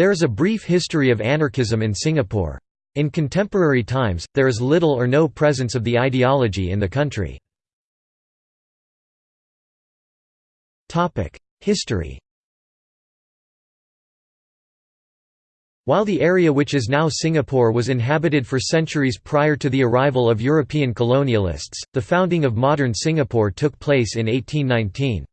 There is a brief history of anarchism in Singapore. In contemporary times, there is little or no presence of the ideology in the country. History While the area which is now Singapore was inhabited for centuries prior to the arrival of European colonialists, the founding of modern Singapore took place in 1819.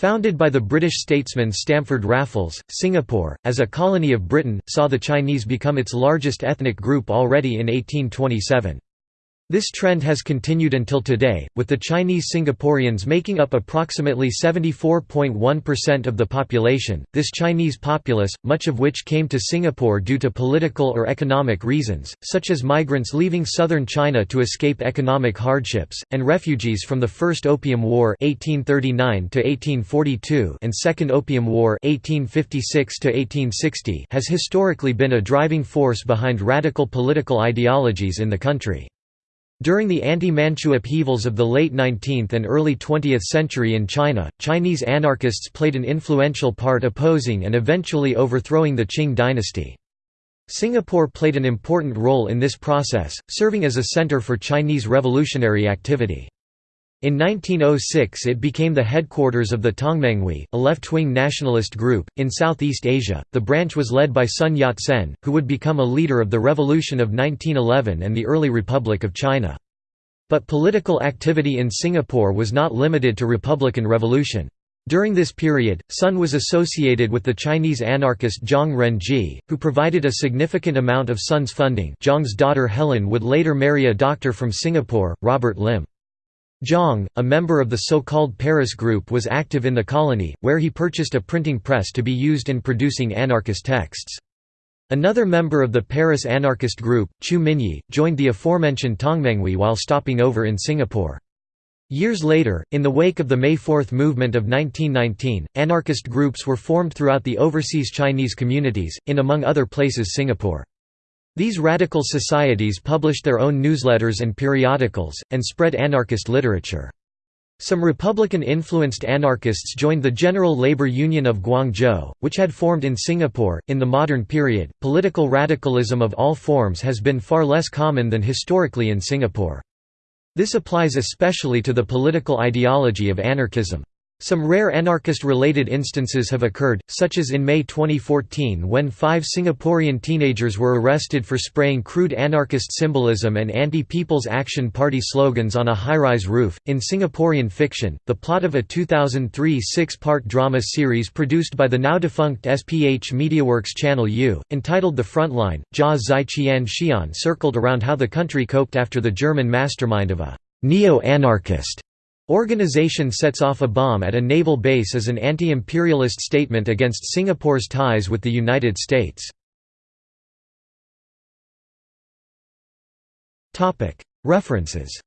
Founded by the British statesman Stamford Raffles, Singapore, as a colony of Britain, saw the Chinese become its largest ethnic group already in 1827. This trend has continued until today, with the Chinese Singaporeans making up approximately 74.1% of the population. This Chinese populace, much of which came to Singapore due to political or economic reasons, such as migrants leaving southern China to escape economic hardships, and refugees from the First Opium War (1839–1842) and Second Opium War (1856–1860), has historically been a driving force behind radical political ideologies in the country. During the anti-Manchu upheavals of the late 19th and early 20th century in China, Chinese anarchists played an influential part opposing and eventually overthrowing the Qing dynasty. Singapore played an important role in this process, serving as a center for Chinese revolutionary activity. In 1906 it became the headquarters of the Tongmenghui, a left-wing nationalist group. In Southeast Asia, the branch was led by Sun Yat-sen, who would become a leader of the Revolution of 1911 and the early Republic of China. But political activity in Singapore was not limited to Republican Revolution. During this period, Sun was associated with the Chinese anarchist Zhang Renji, who provided a significant amount of Sun's funding Zhang's daughter Helen would later marry a doctor from Singapore, Robert Lim. Zhang, a member of the so-called Paris Group was active in the colony, where he purchased a printing press to be used in producing anarchist texts. Another member of the Paris anarchist group, Chu Minyi, joined the aforementioned Tongmenghui while stopping over in Singapore. Years later, in the wake of the May Fourth movement of 1919, anarchist groups were formed throughout the overseas Chinese communities, in among other places Singapore. These radical societies published their own newsletters and periodicals, and spread anarchist literature. Some Republican-influenced anarchists joined the General Labor Union of Guangzhou, which had formed in Singapore. In the modern period, political radicalism of all forms has been far less common than historically in Singapore. This applies especially to the political ideology of anarchism. Some rare anarchist-related instances have occurred, such as in May 2014 when five Singaporean teenagers were arrested for spraying crude anarchist symbolism and anti-People's Action Party slogans on a high-rise roof. In Singaporean fiction, the plot of a 2003 six-part drama series produced by the now-defunct SPH MediaWorks Channel U, entitled The Frontline, Jia Zai Qian Xian circled around how the country coped after the German mastermind of a neo-anarchist Organization sets off a bomb at a naval base as an anti-imperialist statement against Singapore's ties with the United States. References